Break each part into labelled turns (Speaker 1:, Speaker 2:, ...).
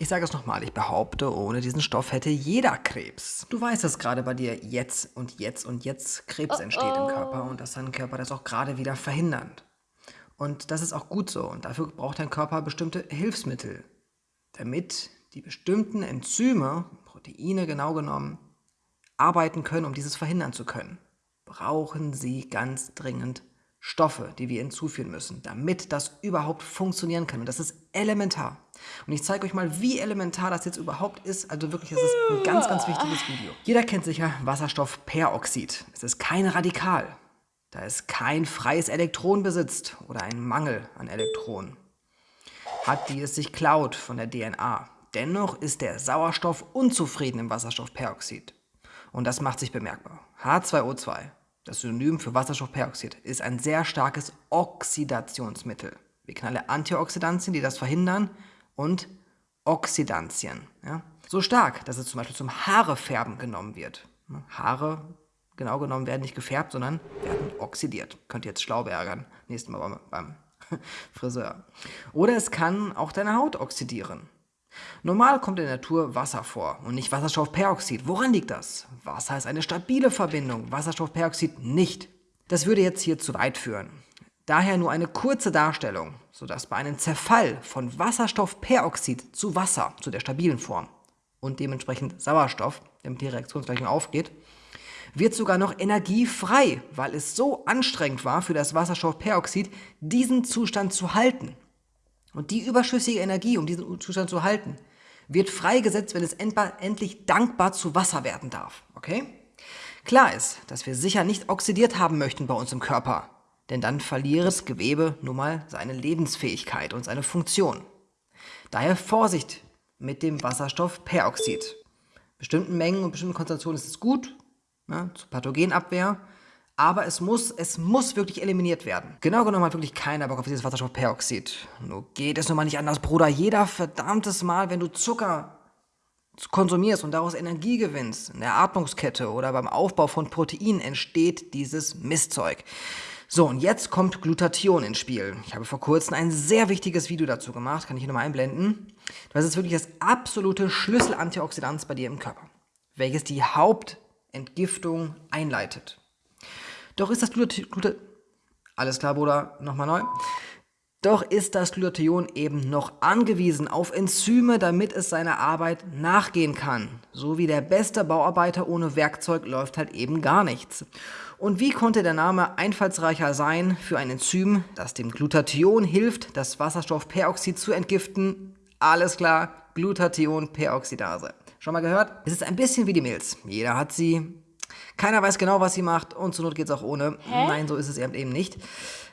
Speaker 1: Ich sage es nochmal, ich behaupte, ohne diesen Stoff hätte jeder Krebs. Du weißt, dass gerade bei dir jetzt und jetzt und jetzt Krebs oh entsteht oh. im Körper und dass dein Körper das auch gerade wieder verhindert. Und das ist auch gut so und dafür braucht dein Körper bestimmte Hilfsmittel, damit die bestimmten Enzyme, Proteine genau genommen, arbeiten können, um dieses verhindern zu können. Brauchen sie ganz dringend Stoffe, die wir hinzufügen müssen, damit das überhaupt funktionieren kann. Und das ist elementar. Und ich zeige euch mal, wie elementar das jetzt überhaupt ist. Also wirklich, das ist ein ganz, ganz wichtiges Video. Jeder kennt sicher Wasserstoffperoxid. Es ist kein Radikal, da es kein freies Elektron besitzt oder einen Mangel an Elektronen. Hat die es sich klaut von der DNA. Dennoch ist der Sauerstoff unzufrieden im Wasserstoffperoxid. Und das macht sich bemerkbar. H2O2 das Synonym für Wasserstoffperoxid ist ein sehr starkes Oxidationsmittel. Wir kennen alle Antioxidantien, die das verhindern und Oxidantien. Ja? So stark, dass es zum Beispiel zum Haarefärben genommen wird. Haare, genau genommen, werden nicht gefärbt, sondern werden oxidiert. Könnt ihr jetzt schlau ärgern, nächstes Mal beim, beim Friseur. Oder es kann auch deine Haut oxidieren. Normal kommt in der Natur Wasser vor und nicht Wasserstoffperoxid. Woran liegt das? Wasser ist eine stabile Verbindung, Wasserstoffperoxid nicht. Das würde jetzt hier zu weit führen. Daher nur eine kurze Darstellung, sodass bei einem Zerfall von Wasserstoffperoxid zu Wasser, zu der stabilen Form und dementsprechend Sauerstoff, damit die Reaktionsgleichung aufgeht, wird sogar noch Energie frei, weil es so anstrengend war für das Wasserstoffperoxid, diesen Zustand zu halten. Und die überschüssige Energie, um diesen Zustand zu halten, wird freigesetzt, wenn es endlich dankbar zu Wasser werden darf. Okay? Klar ist, dass wir sicher nicht oxidiert haben möchten bei uns im Körper, denn dann verliert das Gewebe nun mal seine Lebensfähigkeit und seine Funktion. Daher Vorsicht mit dem Wasserstoffperoxid. Bestimmten Mengen und bestimmten Konzentrationen ist es gut, ne, zur Pathogenabwehr, aber es muss, es muss wirklich eliminiert werden. Genau genommen hat wirklich keiner Bock auf dieses Wasserstoffperoxid. Nur geht es nun mal nicht anders, Bruder. Jeder verdammtes Mal, wenn du Zucker konsumierst und daraus Energie gewinnst, in der Atmungskette oder beim Aufbau von Proteinen entsteht dieses Mistzeug. So, und jetzt kommt Glutathion ins Spiel. Ich habe vor kurzem ein sehr wichtiges Video dazu gemacht, kann ich hier nochmal einblenden. Das ist wirklich das absolute Schlüsselantioxidant bei dir im Körper, welches die Hauptentgiftung einleitet. Doch ist das Glutathion... Alles klar, Bruder, nochmal neu. Doch ist das Glutathion eben noch angewiesen auf Enzyme, damit es seiner Arbeit nachgehen kann. So wie der beste Bauarbeiter ohne Werkzeug läuft halt eben gar nichts. Und wie konnte der Name einfallsreicher sein für ein Enzym, das dem Glutathion hilft, das Wasserstoffperoxid zu entgiften? Alles klar, Glutathionperoxidase. Schon mal gehört? Es ist ein bisschen wie die Milz. Jeder hat sie, keiner weiß genau, was sie macht und zur Not geht es auch ohne. Hä? Nein, so ist es eben nicht.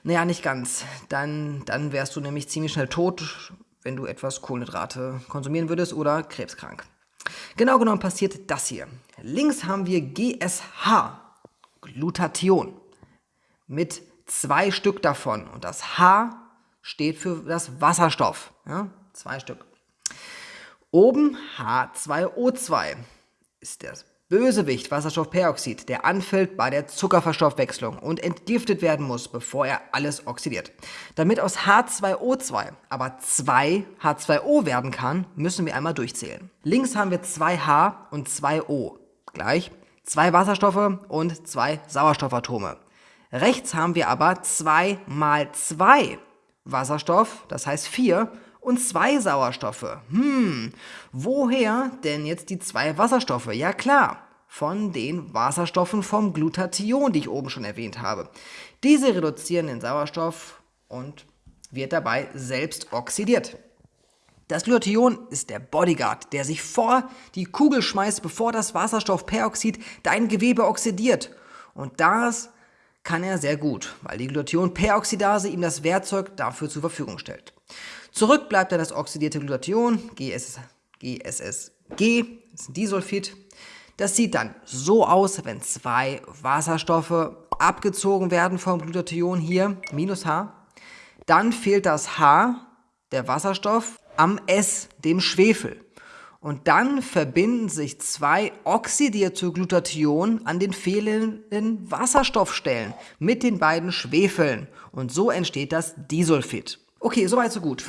Speaker 1: Naja, nicht ganz. Dann, dann wärst du nämlich ziemlich schnell tot, wenn du etwas Kohlenhydrate konsumieren würdest oder krebskrank. Genau genommen passiert das hier. Links haben wir GSH, Glutathion, mit zwei Stück davon. Und das H steht für das Wasserstoff. Ja, zwei Stück. Oben H2O2 ist das Bösewicht Wasserstoffperoxid, der anfällt bei der Zuckerverstoffwechslung und entgiftet werden muss, bevor er alles oxidiert. Damit aus H2O2 aber 2 H2O werden kann, müssen wir einmal durchzählen. Links haben wir 2H und 2O. Gleich zwei Wasserstoffe und zwei Sauerstoffatome. Rechts haben wir aber 2 mal 2 Wasserstoff, das heißt 4, und zwei Sauerstoffe. Hm, woher denn jetzt die zwei Wasserstoffe? Ja klar, von den Wasserstoffen vom Glutathion, die ich oben schon erwähnt habe. Diese reduzieren den Sauerstoff und wird dabei selbst oxidiert. Das Glutathion ist der Bodyguard, der sich vor die Kugel schmeißt, bevor das Wasserstoffperoxid dein Gewebe oxidiert. Und das kann er sehr gut, weil die Glutathionperoxidase ihm das Werkzeug dafür zur Verfügung stellt. Zurück bleibt dann das oxidierte Glutathion, GSS, GSSG, das ist ein Disulfid. Das sieht dann so aus, wenn zwei Wasserstoffe abgezogen werden vom Glutathion hier, minus H. Dann fehlt das H, der Wasserstoff, am S, dem Schwefel. Und dann verbinden sich zwei oxidierte Glutathion an den fehlenden Wasserstoffstellen mit den beiden Schwefeln. Und so entsteht das Disulfid. Okay, soweit so gut.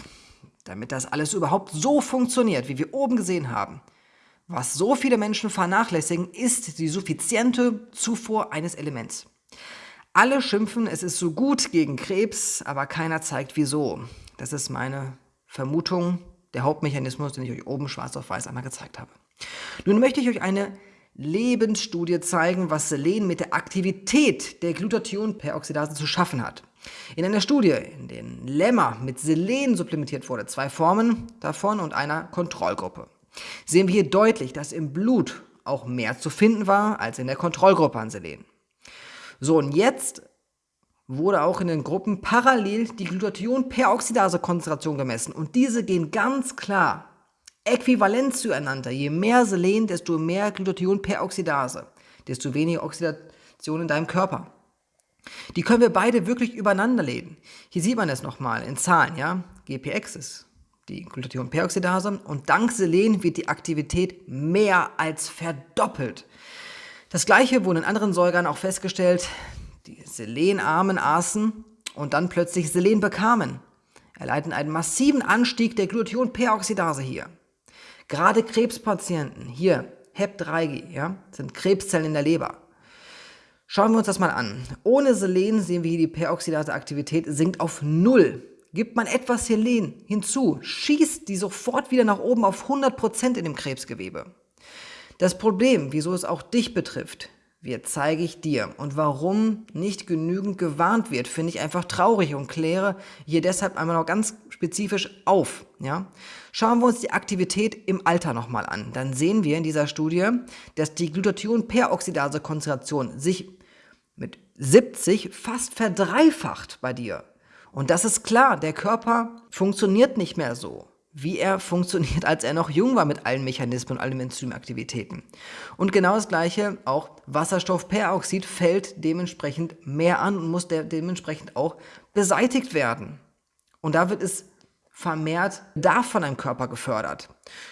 Speaker 1: Damit das alles überhaupt so funktioniert, wie wir oben gesehen haben, was so viele Menschen vernachlässigen, ist die suffiziente Zufuhr eines Elements. Alle schimpfen, es ist so gut gegen Krebs, aber keiner zeigt wieso. Das ist meine Vermutung, der Hauptmechanismus, den ich euch oben schwarz auf weiß einmal gezeigt habe. Nun möchte ich euch eine Lebensstudie zeigen, was Selen mit der Aktivität der Glutathionperoxidase zu schaffen hat. In einer Studie, in der Lämmer mit Selen supplementiert wurde, zwei Formen davon und einer Kontrollgruppe, sehen wir hier deutlich, dass im Blut auch mehr zu finden war als in der Kontrollgruppe an Selen. So, und jetzt wurde auch in den Gruppen parallel die Glutathion-Peroxidase-Konzentration gemessen. Und diese gehen ganz klar äquivalent zueinander. Je mehr Selen, desto mehr Glutathion-Peroxidase, desto weniger Oxidation in deinem Körper. Die können wir beide wirklich übereinander legen. Hier sieht man es nochmal in Zahlen, ja. GPX ist die Glutathion-Peroxidase und dank Selen wird die Aktivität mehr als verdoppelt. Das gleiche wurde in anderen Säugern auch festgestellt, die selenarmen aßen und dann plötzlich Selen bekamen, erleiden einen massiven Anstieg der Glutathion-Peroxidase hier. Gerade Krebspatienten, hier HEP3G, ja, sind Krebszellen in der Leber. Schauen wir uns das mal an. Ohne Selen sehen wir hier, die Peroxidase-Aktivität sinkt auf Null. Gibt man etwas Selen hinzu, schießt die sofort wieder nach oben auf 100% in dem Krebsgewebe. Das Problem, wieso es auch dich betrifft, wird, zeige ich dir. Und warum nicht genügend gewarnt wird, finde ich einfach traurig und kläre hier deshalb einmal noch ganz spezifisch auf. Ja? Schauen wir uns die Aktivität im Alter nochmal an. Dann sehen wir in dieser Studie, dass die Glutathion-Peroxidase-Konzentration sich 70 fast verdreifacht bei dir. Und das ist klar, der Körper funktioniert nicht mehr so wie er funktioniert, als er noch jung war mit allen Mechanismen und allen Enzymaktivitäten. Und genau das gleiche, auch Wasserstoffperoxid fällt dementsprechend mehr an und muss dementsprechend auch beseitigt werden. Und da wird es vermehrt davon im Körper gefördert.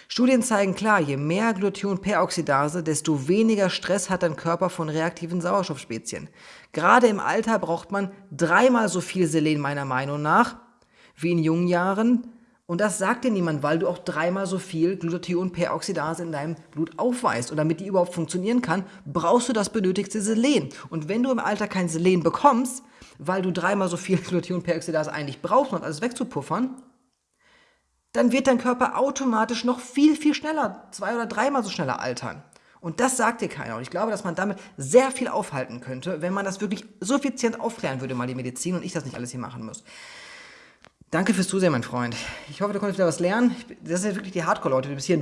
Speaker 1: Studien zeigen klar, je mehr Glutathion-Peroxidase, desto weniger Stress hat dein Körper von reaktiven Sauerstoffspezien. Gerade im Alter braucht man dreimal so viel Selen meiner Meinung nach wie in jungen Jahren, und das sagt dir niemand, weil du auch dreimal so viel Glutathion-Peroxidase in deinem Blut aufweist. Und damit die überhaupt funktionieren kann, brauchst du das benötigte Selen. Und wenn du im Alter kein Selen bekommst, weil du dreimal so viel Glutathion-Peroxidase eigentlich brauchst, um alles wegzupuffern, dann wird dein Körper automatisch noch viel, viel schneller, zwei oder dreimal so schneller altern. Und das sagt dir keiner. Und ich glaube, dass man damit sehr viel aufhalten könnte, wenn man das wirklich suffizient aufklären würde, mal die Medizin und ich das nicht alles hier machen muss. Danke fürs Zusehen, mein Freund. Ich hoffe, du konntest wieder was lernen. Das sind wirklich die Hardcore-Leute, die bis hier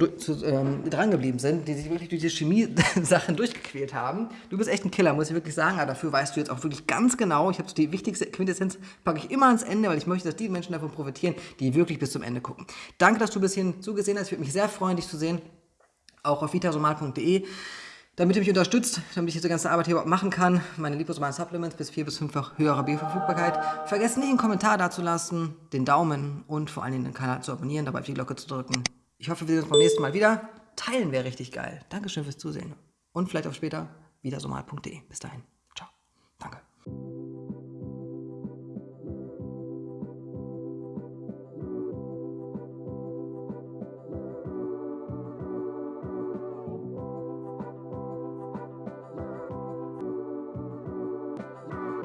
Speaker 1: ähm, dran geblieben sind, die sich wirklich durch diese Chemie-Sachen durchgequält haben. Du bist echt ein Killer, muss ich wirklich sagen. Aber dafür weißt du jetzt auch wirklich ganz genau. Ich habe die wichtigste Quintessenz, packe ich immer ans Ende, weil ich möchte, dass die Menschen davon profitieren, die wirklich bis zum Ende gucken. Danke, dass du bis hierhin zugesehen hast. Ich würde mich sehr freuen, dich zu sehen. Auch auf vitasomal.de damit ihr mich unterstützt, damit ich diese ganze Arbeit hier überhaupt machen kann, meine liposomalen Supplements bis vier bis fünffach höherer Bioverfügbarkeit. Vergesst nicht, einen Kommentar dazulassen, den Daumen und vor allen Dingen den Kanal zu abonnieren, dabei auf die Glocke zu drücken. Ich hoffe, wir sehen uns beim nächsten Mal wieder. Teilen wäre richtig geil. Dankeschön fürs Zusehen. Und vielleicht auch später, wiedersomal.de. Bis dahin.